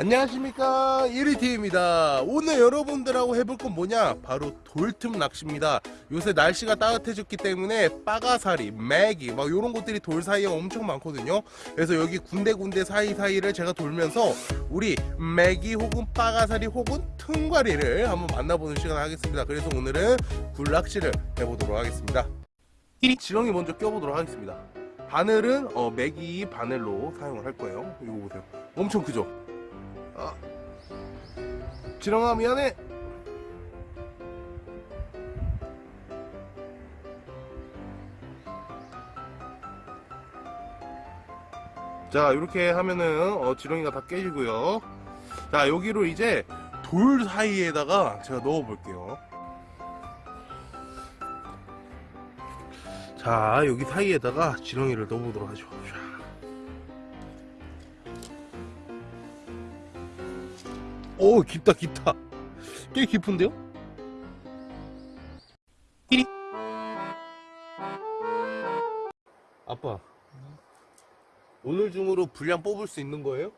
안녕하십니까. 1위T입니다. 오늘 여러분들하고 해볼 건 뭐냐? 바로 돌틈 낚시입니다. 요새 날씨가 따뜻해졌기 때문에 빠가사리, 맥이 막 이런 것들이 돌 사이에 엄청 많거든요. 그래서 여기 군데군데 사이사이를 제가 돌면서 우리 맥이 혹은 빠가사리 혹은 퉁가리를 한번 만나보는 시간을 하겠습니다. 그래서 오늘은 굴낚시를 해보도록 하겠습니다. 지렁이 먼저 껴보도록 하겠습니다. 바늘은 어, 맥이 바늘로 사용을 할 거예요. 이거 보세요. 엄청 크죠 아, 지렁아 미안해. 자 이렇게 하면은 어, 지렁이가 다 깨지고요. 자 여기로 이제 돌 사이에다가 제가 넣어 볼게요. 자 여기 사이에다가 지렁이를 넣어 보도록 하죠. 오 깊다 깊다 꽤 깊은데요? 띠리 아빠 오늘 중으로 분량 뽑을 수 있는 거예요?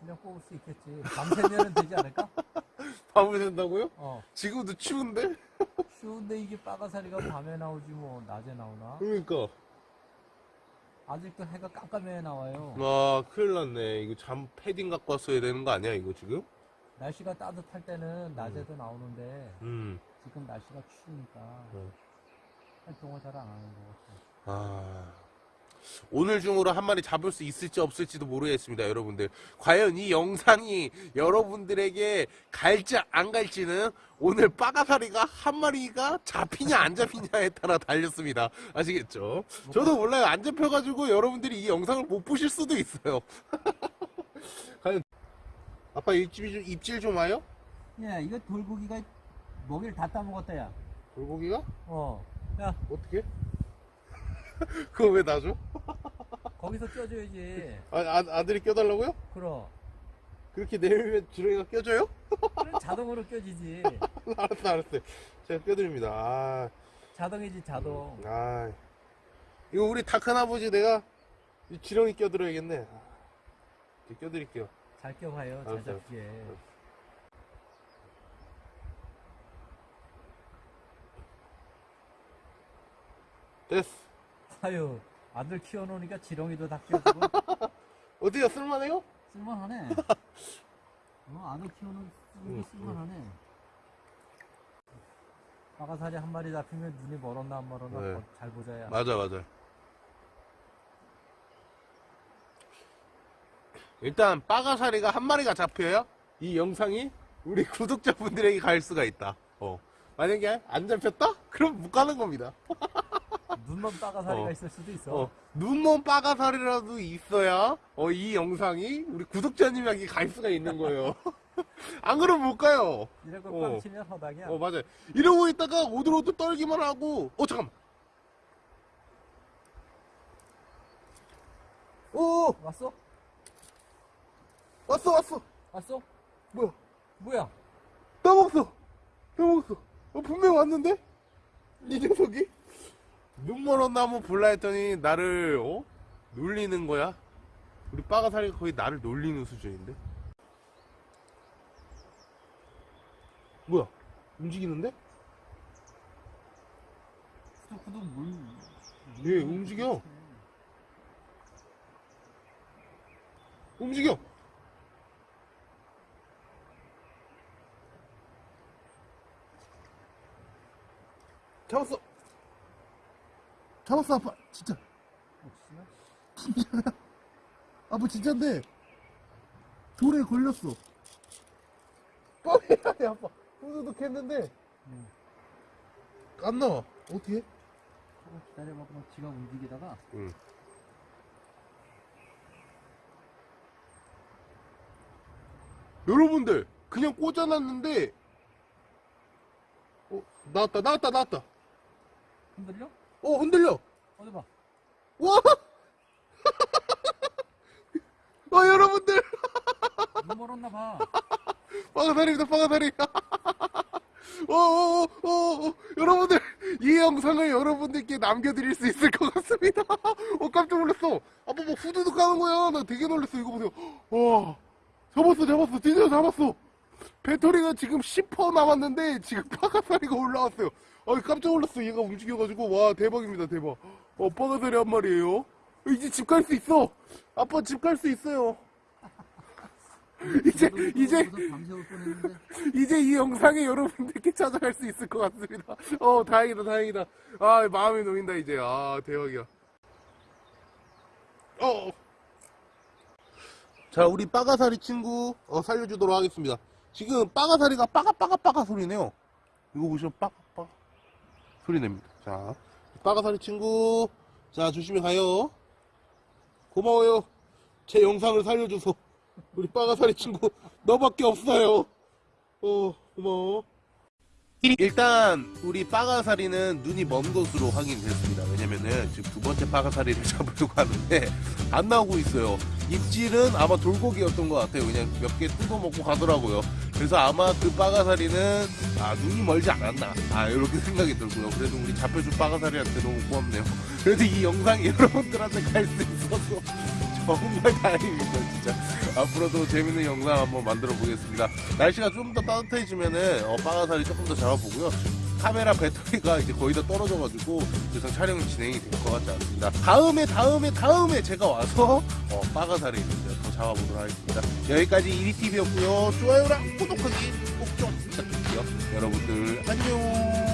그냥 뽑을 수 있겠지. 밤새면 되지 않을까? 밤을 샌다고요? 어. 지금도 추운데? 추운데 이게 빠가사리가 밤에 나오지 뭐 낮에 나오나? 그러니까 아직도 해가 깜깜해 나와요. 아 큰일 났네 이거 잠 패딩 갖고 왔어야 되는 거 아니야 이거 지금? 날씨가 따뜻할 때는 낮에도 나오는데 음. 지금 날씨가 추우니까 네. 활동을 잘 안 하는 것 같아. 아. 오늘 중으로 한 마리 잡을 수 있을지 없을지도 모르겠습니다 여러분들. 과연 이 영상이 여러분들에게 갈지 안 갈지는 오늘 빠가사리가 한 마리가 잡히냐 안 잡히냐에 따라 달렸습니다. 아시겠죠? 저도 몰라요. 안 잡혀가지고 여러분들이 이 영상을 못 보실 수도 있어요. 과연 아빠 입질 좀, 입질 좀 와요? 야, 이거 돌고기가 먹이를 다 따먹었다, 야. 돌고기가? 어. 야, 어떻게? 그거 왜 놔줘? 거기서 껴줘야지. 아, 아, 아들이 껴달라고요? 그럼. 그렇게 내리면 지렁이가 껴줘요? 그럼 자동으로 껴지지. 알았어 알았어요 제가 껴드립니다 아, 자동이지, 자동. 아 이거 우리 다 큰아버지 내가 이 지렁이 껴드려야겠네 아, 껴드릴게요 잘 껴봐요, 잘 알았어요. 잡게. 됐어 아유, 아들 키워놓으니까 지렁이도 다 키워주고 어디가 쓸만해요? 쓸만하네. 어, 아들 응, 이게 쓸만하네. 빠가사리 한 마리 잡히면 눈이 멀었나 안 멀었나 네. 더잘 보자야. 맞아 맞아 일단 빠가사리가 한 마리가 잡혀요 이 영상이 우리 구독자분들에게 갈 수가 있다 어. 만약에 안 잡혔다? 그럼 못 가는 겁니다 눈만 빠가사리가 어. 있을 수도 있어. 어, 눈먼 빠가살이라도 있어야 어, 이 영상이 우리 구독자님에게 갈 수가 있는 거예요. 안 그러면 못 가요. 거 어. 빵 치면 허당이야. 어 맞아요. 이러고 있다가 오들오들 떨기만 하고 어 잠깐만. 오 왔어? 왔어 왔어. 왔어? 뭐야? 뭐야? 떠먹었어. 떠먹었어. 어, 분명 왔는데 이 녀석이 눈먼 나무 볼라 했더니 나를 어 놀리는 거야. 우리 빠가살이가 거의 나를 놀리는 수준인데. 뭐야? 움직이는데? 후두후두 물. 예, 움직여. 움직여. 잡았어. 잡았어, 아빠. 진짜. 혹시나? 아빠 진짜인데. 돌에 걸렸어. 뻥이야, 아빠. 후두둑 했는데. 응. 안 나와. 어떻게? 조금 기다려봐. 그럼 지가 움직이다가 응. 여러분들 그냥 꽂아놨는데 어 나왔다 나왔다 나왔다 흔들려? 어 흔들려. 어디 봐. 와! 와 여러분들. 눈 멀었나 봐. 빠가다리입니다 빠가다리. 어어어어 여러분들 이 영상을 여러분들께 남겨드릴 수 있을 것 같습니다. 어 깜짝 놀랐어. 아빠 뭐 후두둑 가는 거야. 나 되게 놀랐어. 이거 보세요. 와. 잡았어 잡았어. 드디어 잡았어 배터리가 지금 10% 남았는데 지금 빠가사리가 올라왔어요 아 깜짝 놀랐어 얘가 움직여가지고 와 대박입니다 대박 어 빠가사리 한 마리예요 이제 집 갈 수 있어 아빠 집 갈 수 있어요 이제 이제 이제 이 영상에 여러분들께 찾아갈 수 있을 것 같습니다. 어, 다행이다, 다행이다. 아, 마음이 놓인다, 이제. 아, 대박이야. 어. 자, 우리 빠가사리 친구, 어, 살려주도록 하겠습니다. 지금 빠가사리가 빠가빠가빠가 소리네요. 이거 보시면 빠가빠가 소리 냅니다. 자, 빠가사리 친구, 자, 조심히 가요. 고마워요. 제 영상을 살려줘서. 우리 빠가사리 친구, 너밖에 없어요. 어, 고마워. 일단 우리 빠가사리는 눈이 먼 것으로 확인됐습니다. 왜냐면은 지금 두 번째 빠가사리를 잡으려고 하는데 안 나오고 있어요. 입질은 아마 돌고기였던 것 같아요. 그냥 몇 개 뜯어 먹고 가더라고요. 그래서 아마 그 빠가사리는 아 눈이 멀지 않았나 아 이렇게 생각이 들고요. 그래도 우리 잡혀준 빠가사리한테 너무 고맙네요. 그래도 이 영상이 여러분들한테 갈 수 있어서 정말 다행입니다 진짜. 앞으로도 재밌는 영상 한번 만들어 보겠습니다. 날씨가 좀 더 따뜻해지면은 어, 빠가사리 조금 더 잡아보고요. 카메라 배터리가 이제 거의 다 떨어져가지고 더 이상 촬영이 진행이 될 것 같지 않습니다. 다음에 다음에 다음에 제가 와서 어, 빠가사리 이제 더 잡아보도록 하겠습니다. 여기까지 이리TV였고요. 좋아요랑 구독하기 꼭 좀 부탁드릴게요. 여러분들 안녕.